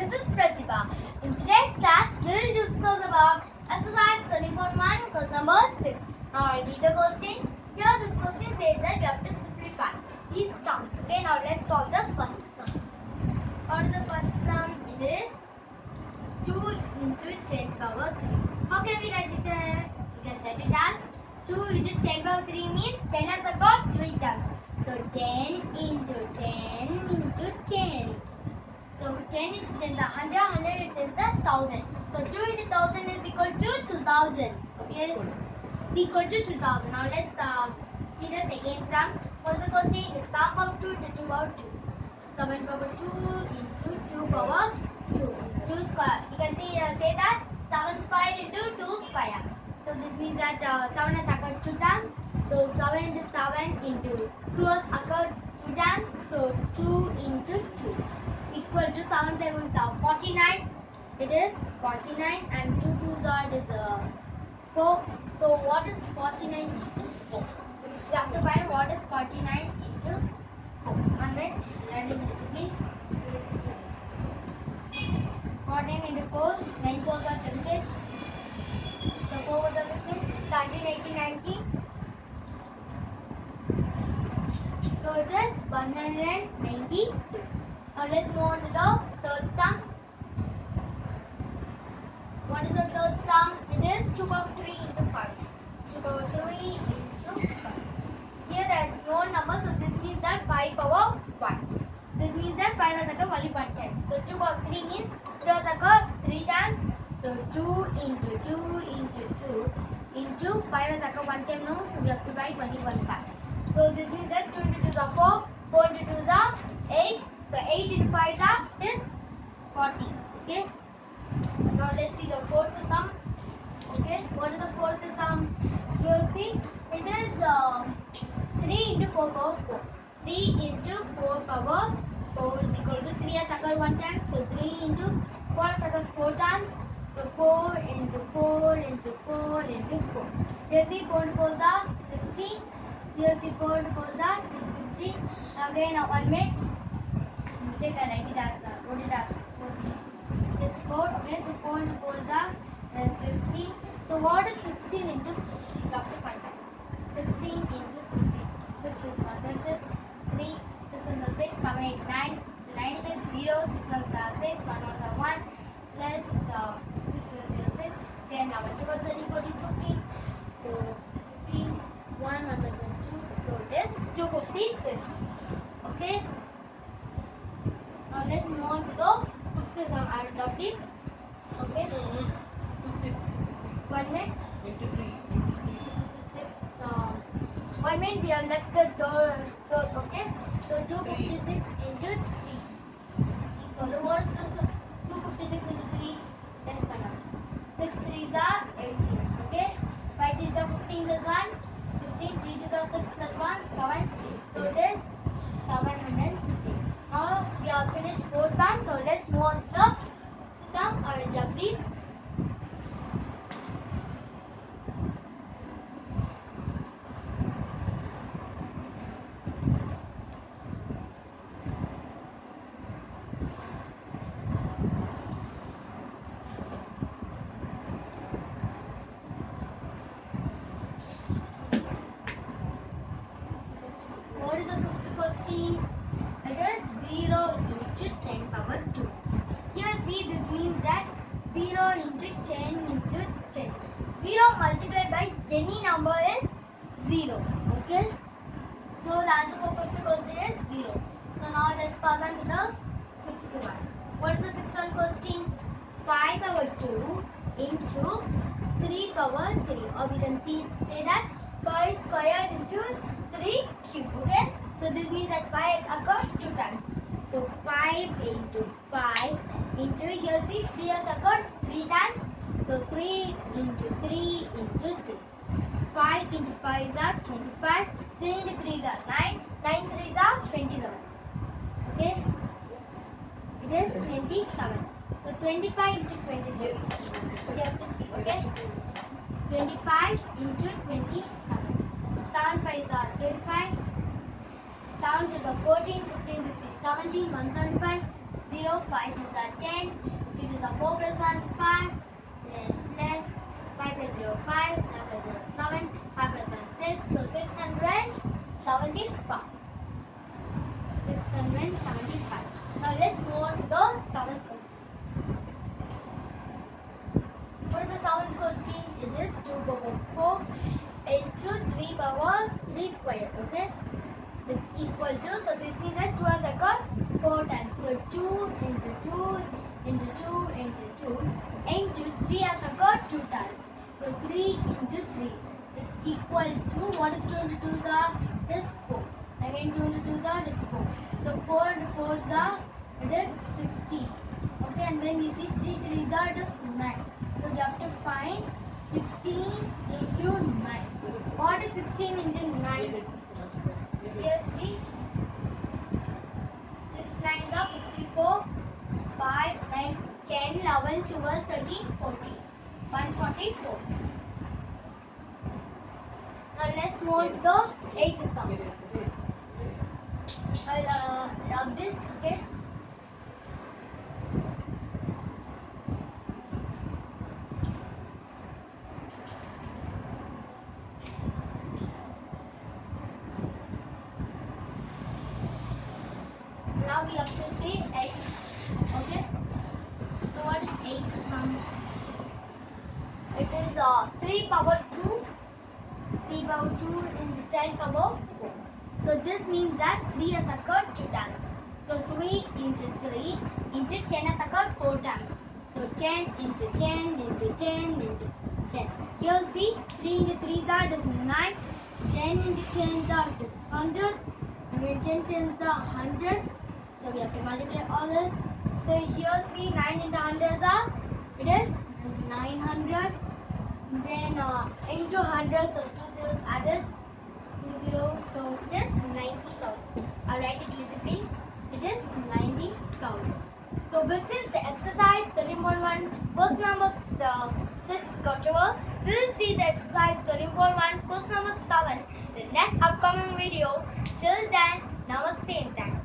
This is Pratibha. In today's class, we will discuss about exercise 24.1 question number 6. Now I'll read the question. Here this question says that we have to simplify these terms. Okay, now let's solve the first sum. What is the first sum? It is 2 into 10 power 3. How can we write it there? We can write it as 2 into 10 power 3 means 10 has got 3 terms. So 10 into 10 into 10 is 100, 100 into 10 is 1000. So 2 into 1000 is equal to 2000. Okay? It's equal to 2000. Now let's uh, see the second sum. What is the question? Is sum of 2 into 2 power 2. 7 power 2 into 2 power 2. 2 square. You can see, uh, say that 7 square into 2 square. So this means that uh, 7 has occurred 2 times. So 7 into 7 It is 49 and 2 2 that is uh, 4. So what is 49 into 4? We have to find what is 49 into 4. One minute. Ready immediately. 49 into 4. 9 4 are 36. So 4 was 16. 17 18 19. So it is 196. Now let's move on to the third sum. What is the third sum? It is 2 power 3 into 5. 2 power 3 into 5. Here there is no number, so this means that 5 power 1. This means that 5 has occurred only one time. So 2 power 3 means 2 has occurred 3 times. So 2 into 2 into 2 into 5 has occurred one time now, so we have to write only one part. So this means that 2 into 2 is 4, 4 into 2 is 8. So 8 into 5 is 40. Okay. Now let's see the fourth sum. Okay. What is the fourth sum? You see it is uh, 3 into 4 power 4. 3 into 4 power 4 is equal to 3 has occurred one time. So 3 into 4 has occurred 4 times. So 4 into 4 into 4 into 4. You see 4 into 4 is 16. You see 4 into 4 is 16. Again, one minute. Mistake I write it as uh, as 14. This 4. Okay, so 4 into 4 is uh, 16. So what is 16 into 16? You have to find that. 16 into 16. 6 6 are 36. 3 6 is 6. 7 8 9. So 96 0 6 1 6. 1 1 1 plus uh, 6 is 0 6. 10 11 12 13 14 15. So 15 1 1 plus 1 2. So this 256. Okay. Now let's move on to the will drop this. Okay. One minute. One minute. We have left the third. third okay. So 256 into 3. Equal to what is this? 256 into 3. Let's find out. 6 3s are 18. Okay. 5 3s are 15 plus 1. 16. 3 2s are 6 plus 1. 7. So it is 716. Now we have finished four sums. So let's move on to the sum. I will jump these. What is the fifth question? It is 0 into 10 power 2. Here see this means that 0 into 10 into 10. 0 multiplied by any number is 0. Okay. So the answer for fifth question is 0. So now let's pass on to the sixth one. What is the sixth one question? 5 power 2 into 3 power 3. Or we can see, say that 5 squared into 3 cube. Okay. So this means that 5 has occurred 2 times. So 5 into 5 into here see 3 has occurred 3 times. So 3 into 3 into 3. 5 into 5 is are 25. 3 into 3 is are 9. 9 3 is are 27. Okay. It is 27. So 25 into 27. You have to see. Okay. 25 into 27. 7 5 is are 35. 7 to the 14, 15, 16, 17, 175, 0 0, 5 plus are 10, 3 to the 4 plus 1, 5, then plus 5 plus 0, 5, 7 plus 0, 7, 5 plus 1, 6, so 675. 675. Now let's move on to the seventh question. What is the seventh question? It is 2 power 4 into 3 power 3 square, okay? This equal to, so this means that 2 has occurred 4 times. So 2 into 2 into 2 into 2 into 3 has occurred 2 times. So 3 into 3 is equal to, what is 2 into 2 is it is 4. Again 2 into 2 is it is 4. So 4 into 4 is it is 16. Okay, and then we see 3 3 is it is 9. So we have to find 16 into 9. Is 16 into 9? Here see 6 9 are 54 5 9 10 11 12 13 14 144 Now let's move to the 8th sum. I'll uh, rub this okay uh, 3 power 2 3 power 2 into 10 power 4 so this means that 3 has occurred 2 times. So 3 into 3 into 10 has occurred 4 times. So 10 into 10 into 10 into 10 here see 3 into 3 is that is 9 10 into 10 is that is 100 and then 10 10 is 100 so we have to multiply all this. So here see 9 into 100 are it is 900. Then uh, into 100 so 2 zeros added 2 zeros so it is 90,000. I write it bit. It is 90,000. So with this exercise 13.1 question number uh, 6 got over. We will see the exercise 13.1 question number 7 in the next upcoming video. Till then, namaste and thank you.